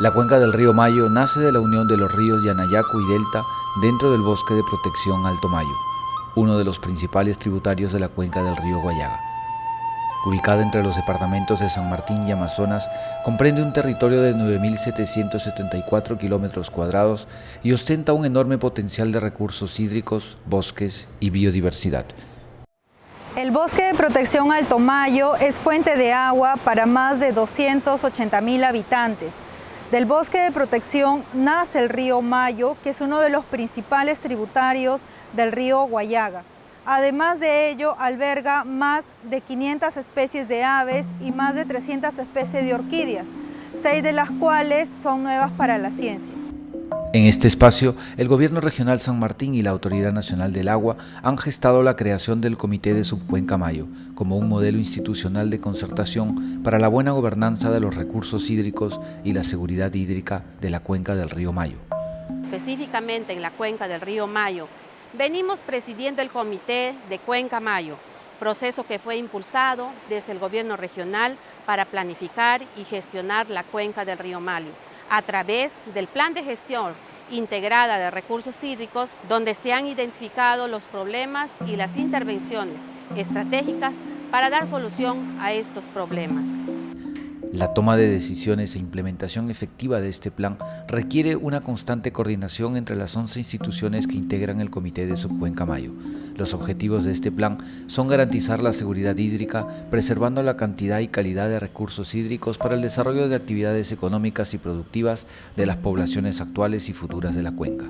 La cuenca del río Mayo nace de la unión de los ríos Yanayacu y Delta dentro del bosque de protección Alto Mayo, uno de los principales tributarios de la cuenca del río Guayaga. Ubicada entre los departamentos de San Martín y Amazonas, comprende un territorio de 9.774 kilómetros cuadrados y ostenta un enorme potencial de recursos hídricos, bosques y biodiversidad. El bosque de protección Alto Mayo es fuente de agua para más de 280 mil habitantes, del bosque de protección nace el río Mayo, que es uno de los principales tributarios del río Guayaga. Además de ello, alberga más de 500 especies de aves y más de 300 especies de orquídeas, seis de las cuales son nuevas para la ciencia. En este espacio, el Gobierno Regional San Martín y la Autoridad Nacional del Agua han gestado la creación del Comité de Subcuenca Mayo como un modelo institucional de concertación para la buena gobernanza de los recursos hídricos y la seguridad hídrica de la cuenca del río Mayo. Específicamente en la cuenca del río Mayo, venimos presidiendo el Comité de Cuenca Mayo, proceso que fue impulsado desde el Gobierno Regional para planificar y gestionar la cuenca del río Mayo a través del plan de gestión integrada de recursos hídricos, donde se han identificado los problemas y las intervenciones estratégicas para dar solución a estos problemas. La toma de decisiones e implementación efectiva de este plan requiere una constante coordinación entre las 11 instituciones que integran el Comité de Subcuenca Mayo. Los objetivos de este plan son garantizar la seguridad hídrica, preservando la cantidad y calidad de recursos hídricos para el desarrollo de actividades económicas y productivas de las poblaciones actuales y futuras de la cuenca.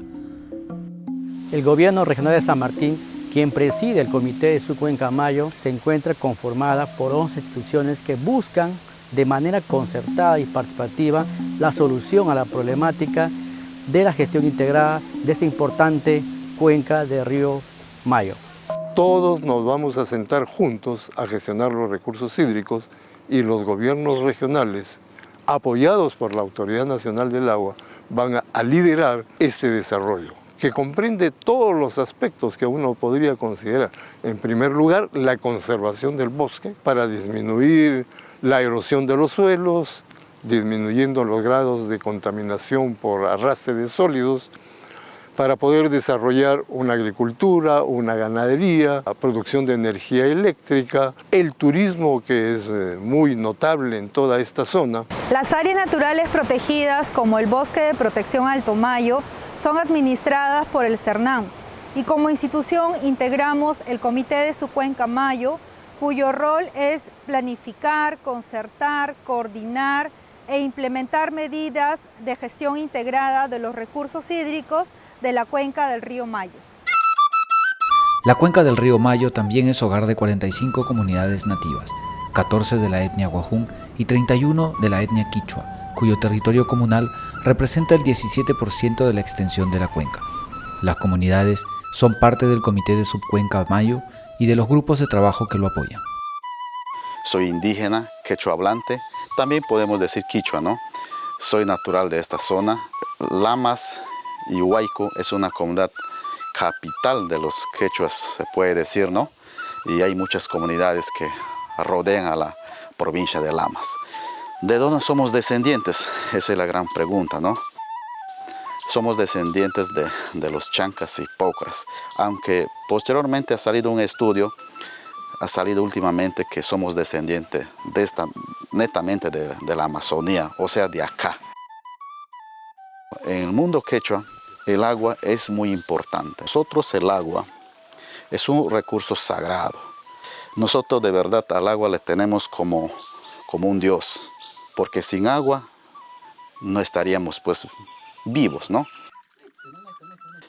El Gobierno Regional de San Martín quien preside el Comité de Subcuenca Mayo se encuentra conformada por 11 instituciones que buscan de manera concertada y participativa la solución a la problemática de la gestión integrada de esta importante cuenca de río Mayo. Todos nos vamos a sentar juntos a gestionar los recursos hídricos y los gobiernos regionales, apoyados por la Autoridad Nacional del Agua, van a liderar este desarrollo que comprende todos los aspectos que uno podría considerar. En primer lugar, la conservación del bosque para disminuir la erosión de los suelos, disminuyendo los grados de contaminación por arrastre de sólidos, para poder desarrollar una agricultura, una ganadería, la producción de energía eléctrica, el turismo que es eh, muy notable en toda esta zona. Las áreas naturales protegidas como el Bosque de Protección Alto Mayo son administradas por el CERNAM y como institución integramos el Comité de su Cuenca Mayo cuyo rol es planificar, concertar, coordinar e implementar medidas de gestión integrada de los recursos hídricos de la cuenca del río Mayo. La cuenca del río Mayo también es hogar de 45 comunidades nativas, 14 de la etnia Guajún y 31 de la etnia Quichua, cuyo territorio comunal representa el 17% de la extensión de la cuenca. Las comunidades son parte del Comité de Subcuenca Mayo y de los grupos de trabajo que lo apoyan. Soy indígena, quechua hablante, también podemos decir quichua, ¿no? Soy natural de esta zona. Lamas y Huayco es una comunidad capital de los quechuas, se puede decir, ¿no? Y hay muchas comunidades que rodean a la provincia de Lamas. ¿De dónde somos descendientes? Esa es la gran pregunta, ¿no? Somos descendientes de, los chancas y pocras, aunque posteriormente ha salido un estudio, ha salido últimamente que somos descendientes de esta, netamente de, de la Amazonía, o sea, de acá. En el mundo quechua, el agua es muy importante. Nosotros el agua es un recurso sagrado. Nosotros de verdad al agua le tenemos como, como un Dios, porque sin agua no estaríamos pues vivos, ¿no?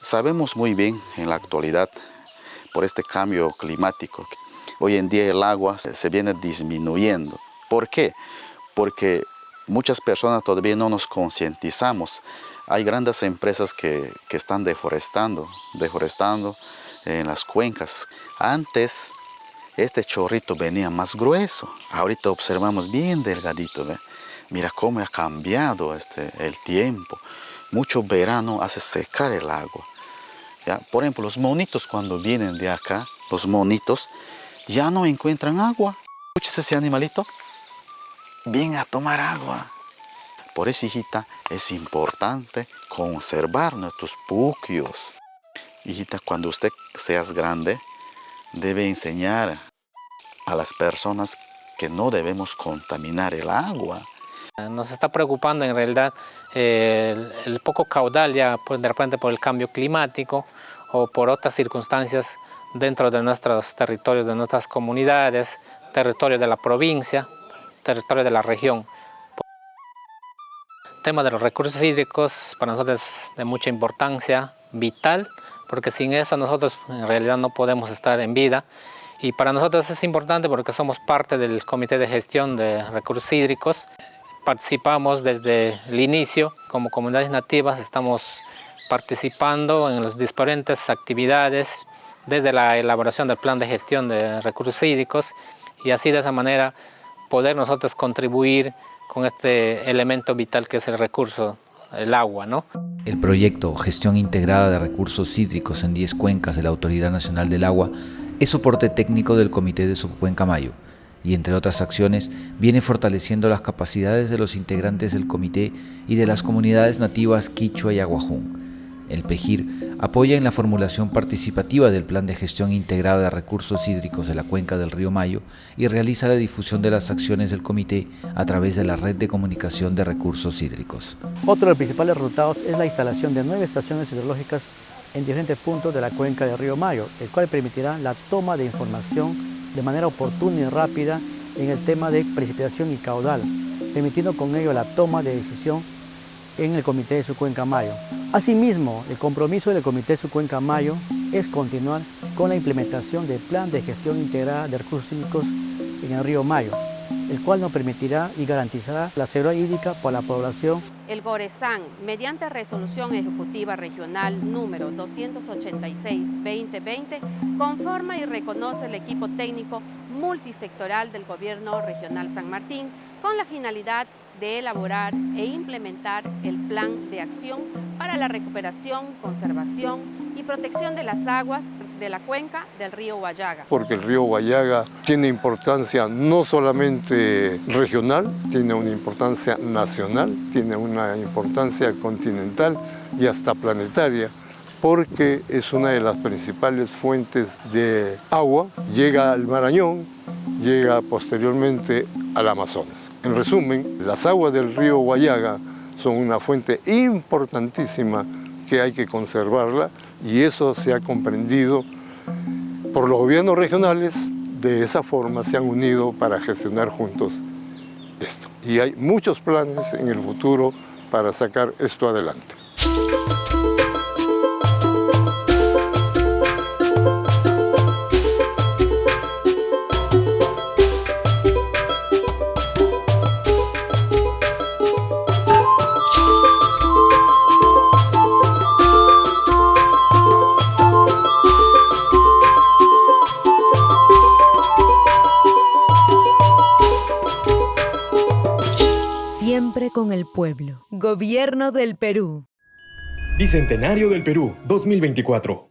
Sabemos muy bien en la actualidad, por este cambio climático, hoy en día el agua se viene disminuyendo. ¿Por qué? Porque muchas personas todavía no nos concientizamos. Hay grandes empresas que, que, están deforestando, deforestando en las cuencas. Antes este chorrito venía más grueso, ahorita observamos bien delgadito. Mira cómo ha cambiado este, el tiempo mucho verano hace secar el agua. ¿ya? Por ejemplo, los monitos cuando vienen de acá, los monitos, ya no encuentran agua. Escuches ese animalito, viene a tomar agua. Por eso, hijita, es importante conservar nuestros puquios. Hijita, cuando usted seas grande, debe enseñar a las personas que no debemos contaminar el agua. Nos está preocupando en realidad el, poco caudal ya de repente por el cambio climático o por otras circunstancias dentro de nuestros territorios, de nuestras comunidades, territorio de la provincia, territorio de la región. El tema de los recursos hídricos para nosotros es de mucha importancia, vital, porque sin eso nosotros en realidad no podemos estar en vida. Y para nosotros es importante porque somos parte del Comité de Gestión de Recursos Hídricos. Participamos desde el inicio como comunidades nativas, estamos participando en las diferentes actividades, desde la elaboración del plan de gestión de recursos hídricos y así de esa manera poder nosotros contribuir con este elemento vital que es el recurso, el agua. ¿no? El proyecto Gestión Integrada de Recursos Hídricos en 10 Cuencas de la Autoridad Nacional del Agua es soporte técnico del Comité de Subcuenca Mayo y entre otras acciones viene fortaleciendo las capacidades de los integrantes del comité y de las comunidades nativas Quichua y Aguajún. El PEGIR apoya en la formulación participativa del Plan de Gestión Integrada de Recursos Hídricos de la Cuenca del Río Mayo y realiza la difusión de las acciones del comité a través de la Red de Comunicación de Recursos Hídricos. Otro de los principales resultados es la instalación de nueve estaciones hidrológicas en diferentes puntos de la cuenca del río Mayo, el cual permitirá la toma de información de manera oportuna y rápida en el tema de precipitación y caudal, permitiendo con ello la toma de decisión en el Comité de su Cuenca Mayo. Asimismo, el compromiso del Comité de su Cuenca Mayo es continuar con la implementación del Plan de Gestión Integrada de Recursos Hídricos en el río Mayo, el cual nos permitirá y garantizará la seguridad hídrica para la población. El GORESAN, mediante resolución ejecutiva regional número 286-2020, conforma y reconoce el equipo técnico multisectoral del Gobierno Regional San Martín con la finalidad de elaborar e implementar el plan de acción para la recuperación, conservación y protección de las aguas de la cuenca del río Guayaga. Porque el río Guayaga tiene importancia no solamente regional, tiene una importancia nacional, tiene una importancia continental y hasta planetaria porque es una de las principales fuentes de agua, llega al Marañón, llega posteriormente al Amazonas. En resumen, las aguas del río Guayaga son una fuente importantísima que hay que conservarla y eso se ha comprendido por los gobiernos regionales, de esa forma se han unido para gestionar juntos esto. Y hay muchos planes en el futuro para sacar esto adelante. Con el pueblo. Gobierno del Perú. Bicentenario del Perú 2024.